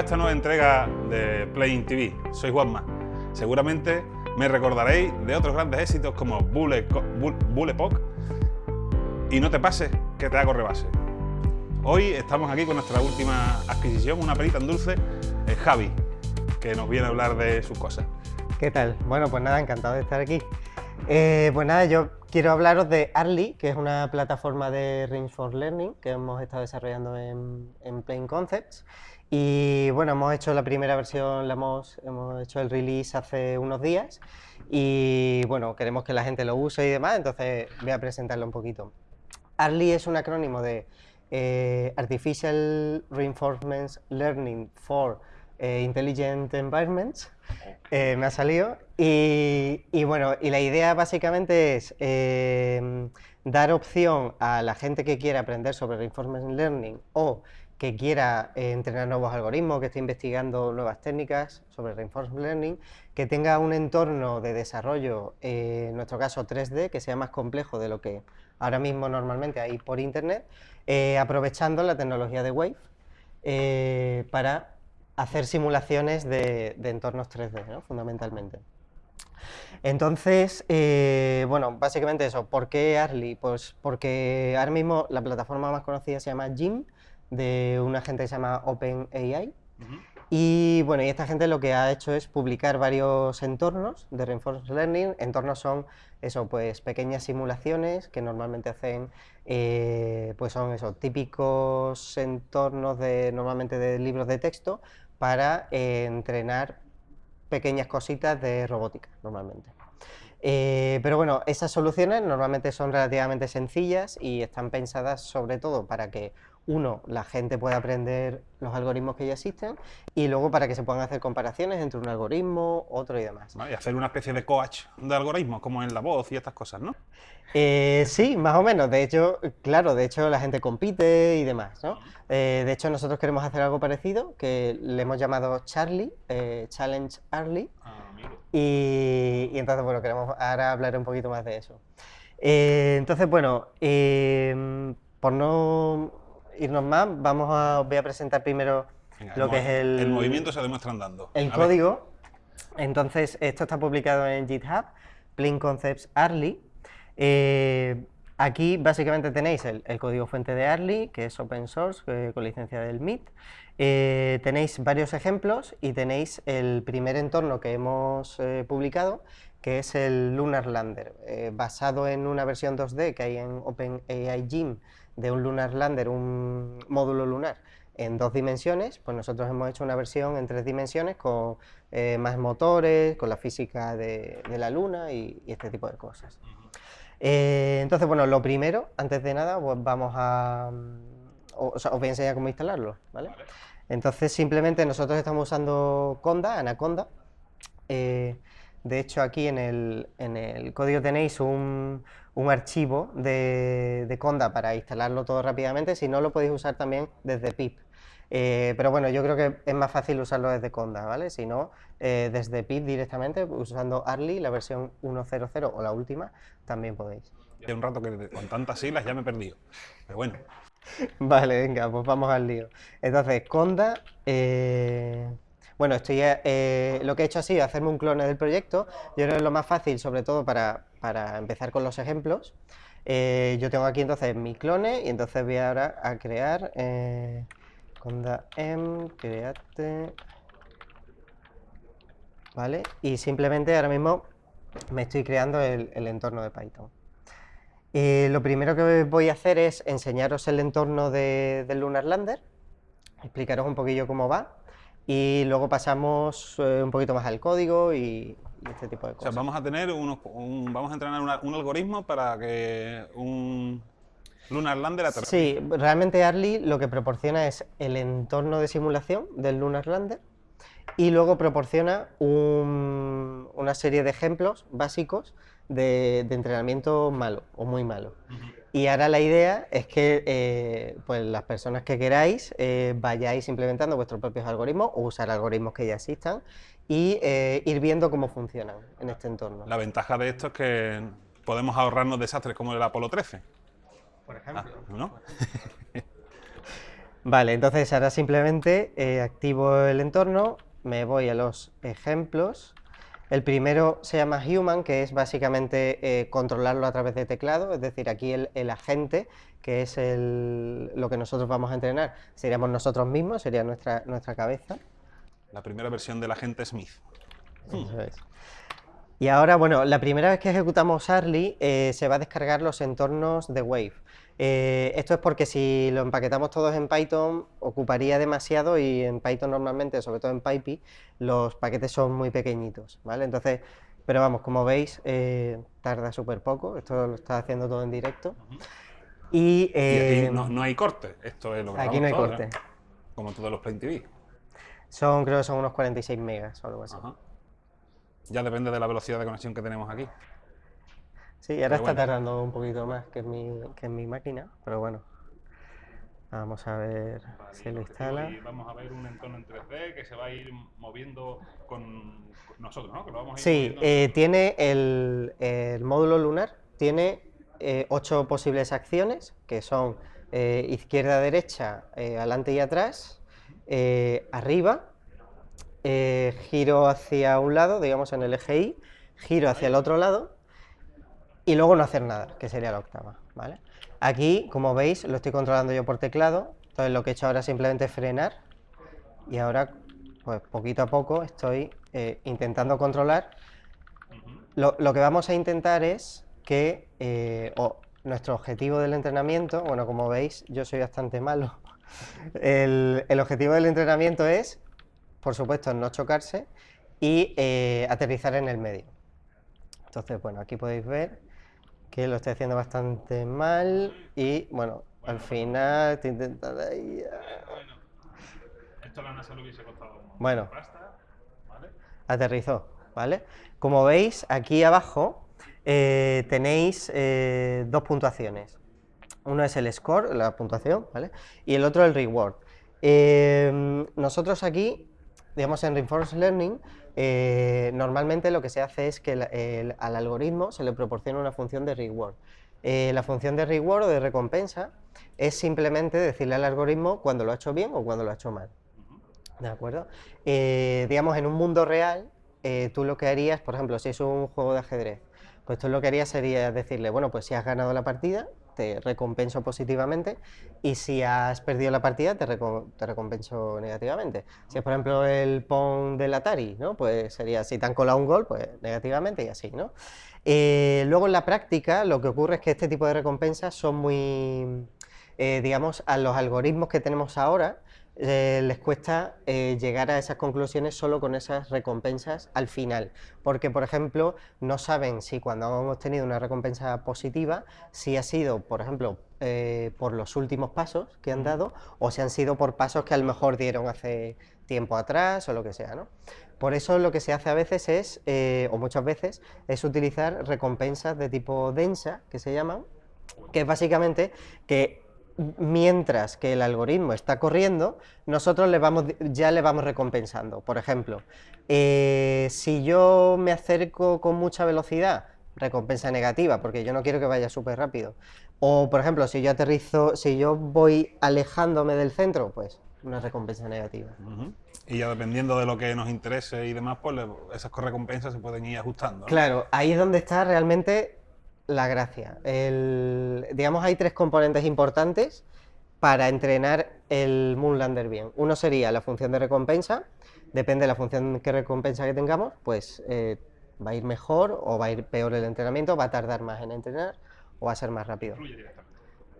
esta nueva entrega de Playing TV. Soy Juanma. Seguramente me recordaréis de otros grandes éxitos como Bullet, Bullet y No te pases, que te hago rebase. Hoy estamos aquí con nuestra última adquisición, una perita en dulce, eh, Javi, que nos viene a hablar de sus cosas. ¿Qué tal? Bueno, pues nada, encantado de estar aquí. Eh, pues nada, yo quiero hablaros de Arly, que es una plataforma de for Learning que hemos estado desarrollando en, en Plain Concepts. Y bueno, hemos hecho la primera versión, la hemos, hemos hecho el release hace unos días y bueno, queremos que la gente lo use y demás, entonces voy a presentarlo un poquito. Arly es un acrónimo de eh, Artificial Reinforcement Learning for eh, Intelligent Environments, eh, me ha salido, y, y, bueno, y la idea básicamente es dar opción a la gente que quiera aprender sobre Reinforcement Learning o que quiera eh, entrenar nuevos algoritmos, que esté investigando nuevas técnicas sobre Reinforcement Learning, que tenga un entorno de desarrollo, en nuestro caso 3D, que sea más complejo de lo que ahora mismo normalmente hay por Internet, aprovechando la tecnología de Wave para hacer simulaciones de, entornos 3D, fundamentalmente. Entonces, bueno, básicamente eso. ¿Por qué Arly? Pues porque ahora mismo la plataforma más conocida se llama Jim, de una gente que se llama OpenAI. Y bueno, y esta gente lo que ha hecho es publicar varios entornos de Reinforcement Learning. Entornos son eso, pues pequeñas simulaciones que normalmente hacen, eh, pues son esos típicos entornos de normalmente de libros de texto para eh, entrenar pequeñas cositas de robótica normalmente. Eh, pero bueno, esas soluciones normalmente son relativamente sencillas y están pensadas sobre todo para que uno, la gente puede aprender los algoritmos que ya existen y luego para que se puedan hacer comparaciones entre un algoritmo, otro y demás. y hacer una especie de coach de algoritmos, como en la voz y estas cosas, ¿no? Eh, sí, más o menos. De hecho, claro, de hecho la gente compite y demás, ¿no? Eh, de hecho, nosotros queremos hacer algo parecido, que le hemos llamado Charlie, eh, Challenge Early. Ah, y, y, entonces, bueno, queremos ahora hablar un poquito más de eso. entonces, bueno, por no irnos más, vamos a, voy a presentar primero lo que es el... El movimiento se demuestra andando. El código. Entonces, esto está publicado en GitHub, Plain Concepts Arly. Eh, aquí básicamente tenéis el, código fuente de Arly, que es open source, eh, con licencia del MIT. Eh, tenéis varios ejemplos y tenéis el primer entorno que hemos publicado, que es el Lunar Lander, basado en una versión 2D que hay en OpenAI Gym de un Lunar Lander, un módulo lunar, en dos dimensiones, pues nosotros hemos hecho una versión en tres dimensiones con eh, más motores, con la física de, la Luna y, este tipo de cosas. Eh, entonces, bueno, lo primero, antes de nada, pues vamos a... os voy a enseñar cómo instalarlo, ¿vale? Entonces, simplemente nosotros estamos usando Conda, Anaconda. Eh, de hecho, aquí en el, en el código tenéis un, un archivo de, Conda para instalarlo todo rápidamente, si no lo podéis usar también desde pip. Eh, pero bueno, yo creo que es más fácil usarlo desde Conda, ¿vale? Si no, eh, desde pip directamente, usando Arly, la versión 1.0.0 o la última, también podéis. Hace un rato que con tantas siglas ya me he perdido, pero bueno. Vale, venga, pues vamos al lío. Entonces, Conda... Eh, bueno, estoy, eh, lo que he hecho ha sido hacerme un clone del proyecto. Yo creo que es lo más fácil, sobre todo para, empezar con los ejemplos. Eh, yo tengo aquí entonces mi clone y entonces voy ahora a crear eh, conda m create ¿vale? Y simplemente ahora mismo me estoy creando el, entorno de Python. lo primero que voy a hacer es enseñaros el entorno de, del Lunar Lander, explicaros un poquillo cómo va y luego pasamos eh, un poquito más al código y, este tipo de cosas. O sea, vamos a tener unos, vamos a entrenar un algoritmo para que un Lunar Lander aterrice. Sí, realmente Arly lo que proporciona es el entorno de simulación del Lunar Lander y luego proporciona una serie de ejemplos básicos de, entrenamiento malo o muy malo. Y ahora la idea es que eh, pues las personas que queráis eh, vayáis implementando vuestros propios algoritmos o usar algoritmos que ya existan y eh, ir viendo cómo funcionan en este entorno. La ventaja de esto es que podemos ahorrarnos desastres como el Apolo 13. Por ejemplo. Ah, ¿no? Vale, entonces ahora simplemente eh, activo el entorno, me voy a los ejemplos. El primero se llama Human, que es básicamente eh, controlarlo a través de teclado, es decir, aquí el, el agente, que es el- lo que nosotros vamos a entrenar, seríamos nosotros mismos, sería nuestra, nuestra cabeza. La primera versión del agente Smith. Eso es. Y ahora, bueno, la primera vez que ejecutamos Arly eh, se va a descargar los entornos de Wave. Eh, esto es porque si lo empaquetamos todos en Python ocuparía demasiado y en Python normalmente, sobre todo en PyPy, los paquetes son muy pequeñitos, ¿vale? Entonces, pero vamos, como veis, eh, tarda súper poco, esto lo está haciendo todo en directo. Y, Y aquí eh, no, no hay corte. Esto es lo que aquí no hay todo, corte. Como todos los Plain TV. son, creo que son unos 46 megas o algo así. Ajá. Ya depende de la velocidad de conexión que tenemos aquí. Sí, ahora Pero está bueno. tardando un poquito más que en mi, que en mi máquina, pero bueno. Vamos a ver si lo instala. Y vamos a ver un entorno en 3D que se va a ir moviendo con nosotros, ¿no? Que lo vamos a ir Sí, eh, tiene el, el módulo lunar, tiene eh, ocho posibles acciones, que son eh, izquierda, derecha, adelante y atrás, arriba, giro hacia un lado, digamos en el eje Y, giro hacia el otro lado, y luego no hacer nada, que sería la octava, ¿vale? Aquí, como veis, lo estoy controlando yo por teclado, entonces lo que he hecho ahora es simplemente frenar, y ahora, pues poquito a poco, estoy eh, intentando controlar. Lo, lo que vamos a intentar es que eh, o nuestro objetivo del entrenamiento, bueno, como veis, yo soy bastante malo. El, el objetivo del entrenamiento es, por supuesto, no chocarse y eh, aterrizar en el medio. Entonces, bueno, aquí podéis ver que lo estoy haciendo bastante mal y, bueno, al final estoy intentando ahí... ah, Bueno, esto la NASA le hubiese costado Bueno. pasta, ¿vale? aterrizó, ¿vale? Como veis, aquí abajo eh, tenéis eh, dos puntuaciones. Uno es el score, la puntuación, ¿vale? Y el otro el reward. Eh, nosotros aquí, digamos en Reinforced Learning, eh, normalmente lo que se hace es que el- el- al algoritmo se le proporciona una función de reward. Eh, la función de reward o de recompensa es simplemente decirle al algoritmo cuando lo ha hecho bien o cuando lo ha hecho mal. ¿De acuerdo? Eh, digamos, en un mundo real, tú lo que harías, por ejemplo, si es un juego de ajedrez, pues tú lo que harías sería decirle, bueno, pues si has ganado la partida, te recompenso positivamente, y si has perdido la partida, te, reco- te recompenso negativamente. Si es, por ejemplo, el Pong del Atari, ¿no? Pues sería, si te han colado un gol, pues negativamente y así, ¿no? Eh, luego en la práctica, lo que ocurre es que este tipo de recompensas son muy, eh, digamos, a los algoritmos que tenemos ahora, eh, les cuesta eh, llegar a esas conclusiones solo con esas recompensas al final, porque por ejemplo no saben si cuando han obtenido una recompensa positiva, si ha sido, por ejemplo, eh, por los últimos pasos que han dado o si han sido por pasos que a lo mejor dieron hace tiempo atrás o lo que sea, ¿no? Por eso lo que se hace a veces es, o muchas veces, es utilizar recompensas de tipo densa, que se llaman, que es básicamente que mientras que el algoritmo está corriendo, nosotros le vamos, ya le vamos recompensando. Por ejemplo, eh, si yo me acerco con mucha velocidad, recompensa negativa, porque yo no quiero que vaya súper rápido. O, por ejemplo, si yo aterrizo, si yo voy alejándome del centro, pues una recompensa negativa. Y ya dependiendo de lo que nos interese y demás, pues esas recompensas se pueden ir ajustando. ¿no? Claro, ahí es donde está realmente la gracia. El- digamos, hay tres componentes importantes para entrenar el Moonlander bien. Uno sería la función de recompensa, depende de la función que recompensa que tengamos, pues eh, va a ir mejor o va a ir peor el entrenamiento, va a tardar más en entrenar o va a ser más rápido. Fluye directamente.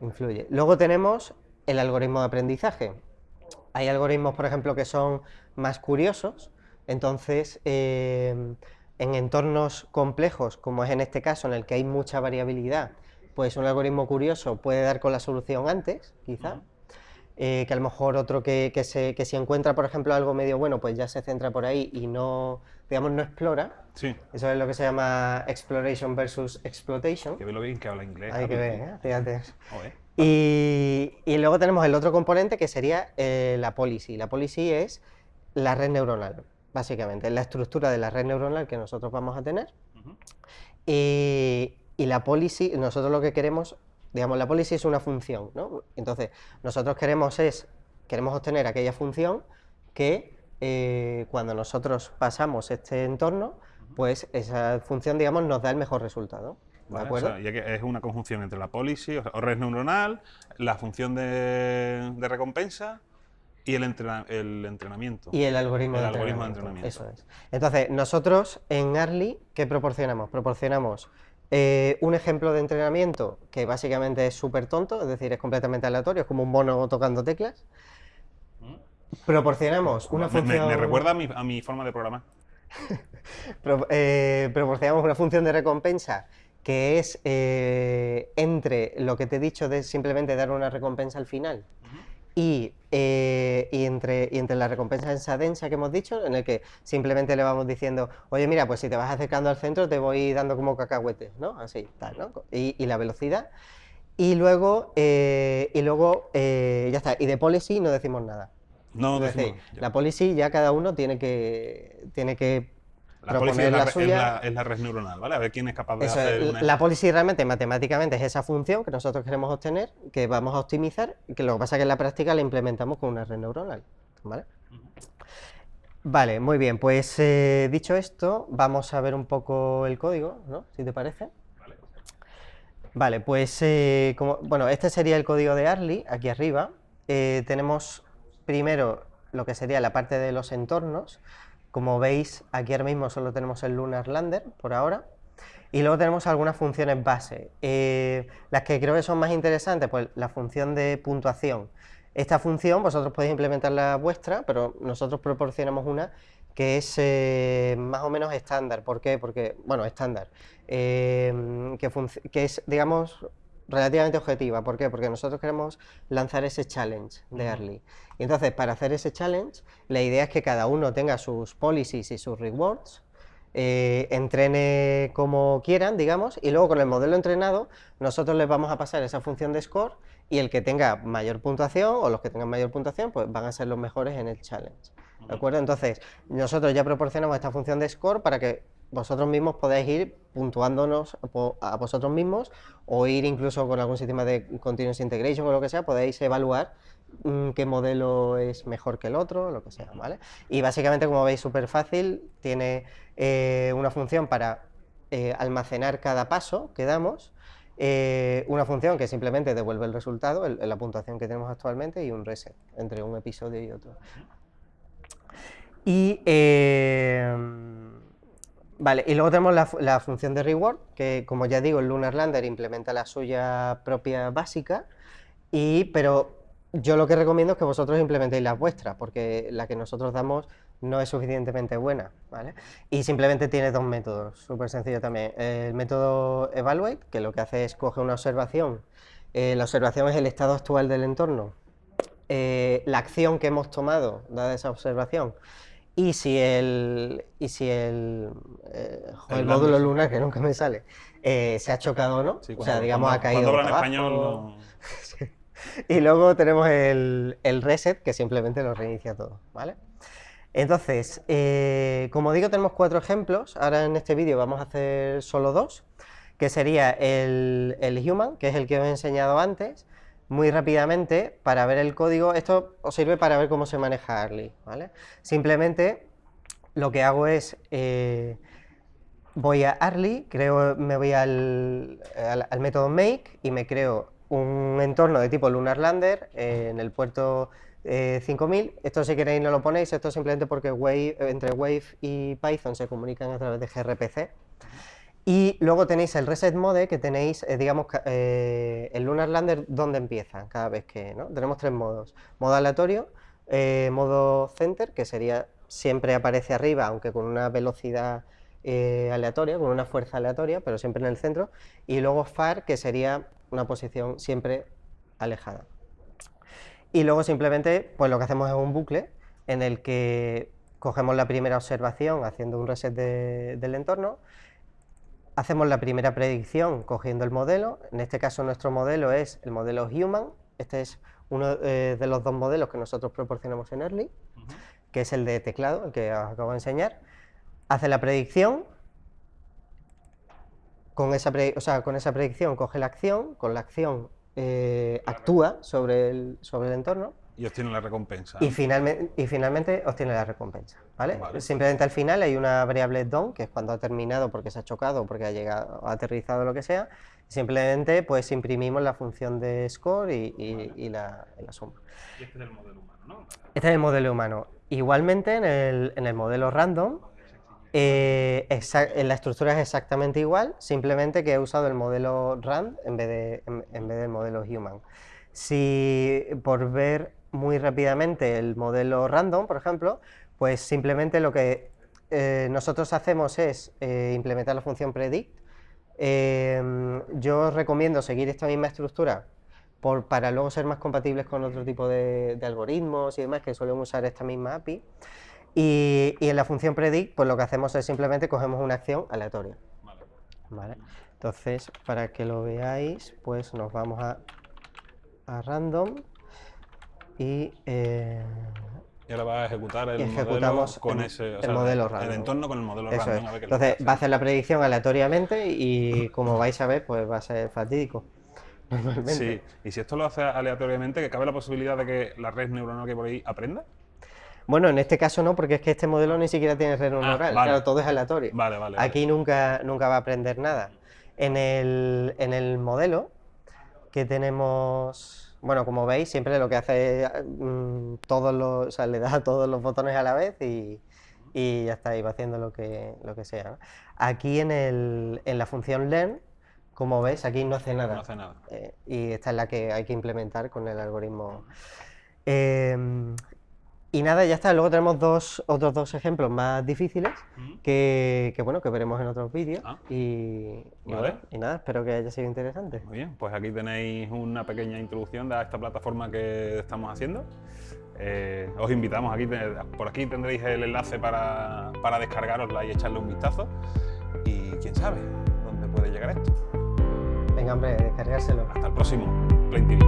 Influye. Luego tenemos el algoritmo de aprendizaje. Hay algoritmos, por ejemplo, que son más curiosos, entonces eh, en entornos complejos, como es en este caso, en el que hay mucha variabilidad, pues un algoritmo curioso puede dar con la solución antes, quizá, eh, que a lo mejor otro que, que se, que si encuentra, por ejemplo, algo medio bueno, pues ya se centra por ahí y no, digamos, no explora. Sí, Eso es lo que se llama exploration versus exploitation. que ve lo bien que habla inglés. Hay que ver, ¿eh? fíjate. Y, y luego tenemos el otro componente que sería eh, la policy. La policy es la red neuronal, básicamente, es la estructura de la red neuronal que nosotros vamos a tener. Y, y la policy, nosotros lo que queremos, digamos, la policy es una función, ¿no? Entonces, nosotros queremos es queremos obtener aquella función que eh, cuando nosotros pasamos este entorno, pues esa función, digamos, nos da el mejor resultado. ¿De Vale, acuerdo? o sea, ya que es una conjunción entre la policy o red neuronal, la función de, de recompensa y el, entrena- el entrenamiento. Y el algoritmo, El de, algoritmo de entrenamiento. entrenamiento. Eso es. Entonces, nosotros en Arly, ¿qué proporcionamos? Proporcionamos eh, un ejemplo de entrenamiento que básicamente es súper tonto, es decir, es completamente aleatorio, es como un mono tocando teclas. Proporcionamos una Me- me, función... me recuerda a mi, a mi forma de programar. Pro- eh, proporcionamos una función de recompensa que es eh, entre lo que te he dicho de simplemente dar una recompensa al final y, y entre la recompensa esa densa que hemos dicho, en el que simplemente le vamos diciendo, oye, mira, pues si te vas acercando al centro te voy dando como cacahuetes, ¿no? Así, tal, ¿no? Y, y la velocidad. Y luego, eh, y luego eh, ya está. Y de policy no decimos nada. No, es decir, decimos- ya. la policy ya cada uno tiene que, tiene que La policy es la, la es la- es la red neuronal, ¿vale? A ver quién es capaz de Eso hacer una- la policy realmente matemáticamente es esa función que nosotros queremos obtener, que vamos a optimizar, que lo que pasa es que en la práctica la implementamos con una red neuronal. ¿Vale? Vale, muy bien, pues eh, dicho esto, vamos a ver un poco el código, ¿no? Si te parece. Vale. Vale, pues eh, como, bueno, este sería el código de Arly, aquí arriba. Eh, tenemos primero lo que sería la parte de los entornos. Como veis, aquí ahora mismo solo tenemos el Lunar Lander por ahora. Y luego tenemos algunas funciones base. Las que creo que son más interesantes, pues la función de puntuación. Esta función vosotros podéis implementar la vuestra, pero nosotros proporcionamos una que es eh, más o menos estándar. ¿Por qué? Porque, bueno, estándar. eh, que, es, digamos, relativamente objetiva. ¿Por qué? Porque nosotros queremos lanzar ese challenge de Early. Y entonces, para hacer ese challenge, la idea es que cada uno tenga sus policies y sus rewards, eh, entrene como quieran, digamos, y luego con el modelo entrenado, nosotros les vamos a pasar esa función de score y el que tenga mayor puntuación o los que tengan mayor puntuación, pues van a ser los mejores en el challenge. ¿De acuerdo? Entonces, nosotros ya proporcionamos esta función de score para que vosotros mismos podáis ir puntuándonos a vosotros mismos o ir incluso con algún sistema de continuous integration o lo que sea, podéis evaluar mm, qué modelo es mejor que el otro, lo que sea, ¿vale? Y básicamente, como veis, súper fácil, tiene eh, una función para eh, almacenar cada paso que damos, eh, una función que simplemente devuelve el resultado, la puntuación que tenemos actualmente, y un reset entre un episodio y otro. Y, eh, vale, y luego tenemos la, la función de reward, que como ya digo, el Lunar Lander implementa la suya propia básica, y, pero yo lo que recomiendo es que vosotros implementéis la vuestra, porque la que nosotros damos no es suficientemente buena, ¿vale? Y simplemente tiene dos métodos, súper sencillo también. El método evaluate, que lo que hace es coge una observación, eh, la observación es el estado actual del entorno, eh, la acción que hemos tomado, dada esa observación, y si el, y si el, eh, joder, El módulo lunar, que nunca me sale, eh, se ha chocado o no, Sí, o sea, digamos, cuando- ha caído Cuando hablan español, Y luego tenemos el, el reset, que simplemente lo reinicia todo, ¿vale? Entonces, eh, como digo, tenemos cuatro ejemplos. Ahora en este vídeo vamos a hacer solo dos, que sería el, el human, que es el que os he enseñado antes, muy rápidamente, para ver el código. Esto os sirve para ver cómo se maneja Arly, ¿vale? Simplemente lo que hago es... eh, voy a Arly, creo, me voy al, al- método make y me creo un entorno de tipo Lunar Lander eh, en el puerto eh, 5000. Esto si queréis no lo ponéis, esto simplemente porque Wave, eh, entre Wave y Python se comunican a través de gRPC. Y luego tenéis el reset mode que tenéis, eh, digamos, eh, el Lunar Lander donde empieza cada vez que, ¿no? Tenemos tres modos. Modo aleatorio, eh, modo center, que sería siempre aparece arriba, aunque con una velocidad eh, aleatoria, con una fuerza aleatoria, pero siempre en el centro. Y luego far, que sería una posición siempre alejada. Y luego simplemente, pues lo que hacemos es un bucle en el que cogemos la primera observación haciendo un reset de- del entorno, hacemos la primera predicción cogiendo el modelo, en este caso nuestro modelo es el modelo Human, este es uno eh, de los dos modelos que nosotros proporcionamos en Early, que es el de teclado, el que os acabo de enseñar, hace la predicción, con esa, pre- o sea, con esa predicción coge la acción, con la acción eh, actúa sobre el, sobre el entorno, Y obtiene la recompensa. Y, finalmente, y finalmente obtiene la recompensa, ¿vale? Vale. Simplemente al final hay una variable DON, que es cuando ha terminado porque se ha chocado, porque ha llegado, ha aterrizado, lo que sea. Simplemente pues imprimimos la función de score y, y- y la, y la suma. Y este es el modelo humano, ¿no? Este es el modelo humano. Igualmente en el, en el modelo random, eh, en la estructura es exactamente igual, simplemente que he usado el modelo rand en vez, de, en, vez del modelo human. Si por ver muy rápidamente el modelo random, por ejemplo, pues simplemente lo que eh, nosotros hacemos es eh, implementar la función predict. Em, yo recomiendo seguir esta misma estructura por- para luego ser más compatibles con otro tipo de, de algoritmos y demás que suelen usar esta misma API. Y, y en la función predict, pues lo que hacemos es simplemente cogemos una acción aleatoria. Vale. ¿vale? Entonces, para que lo veáis, pues nos vamos a, a random y eh, Y ahora va a ejecutar el modelo con el- ese. o el entorno con el modelo eso random. a ver Entonces va a hacer la predicción aleatoriamente y como vais a ver, pues va a ser fatídico. Normalmente. Sí, y si esto lo hace aleatoriamente, que cabe la posibilidad de que la red neuronal que hay por ahí aprenda. Bueno, en este caso no, porque es que este modelo ni siquiera tiene red neuronal, vale. claro, todo es aleatorio. Vale, vale. Aquí nunca, nunca va a aprender nada. En el, en el modelo que tenemos, bueno, como veis, siempre lo que hace es mm, todos los, o sea, le da todos los botones a la vez y, y ya está, y va haciendo lo que, lo que sea. ¿no? Aquí en, el, en la función learn, como veis, aquí no hace nada. No hace nada. Eh, y esta es la que hay que implementar con el algoritmo. Em, y nada, ya está. Luego tenemos dos, otros dos ejemplos más difíciles Ujú. que, que, bueno, que veremos en otros vídeos. Ah. Y, y Vale. bueno, y nada, espero que haya sido interesante. Muy bien, pues aquí tenéis una pequeña introducción de esta plataforma que estamos haciendo. Eh, os invitamos, aquí, por aquí tendréis el enlace para, para descargarosla y echarle un vistazo. Y quién sabe dónde puede llegar esto. Venga, hombre, descargárselo. Hasta el próximo, Plain TV.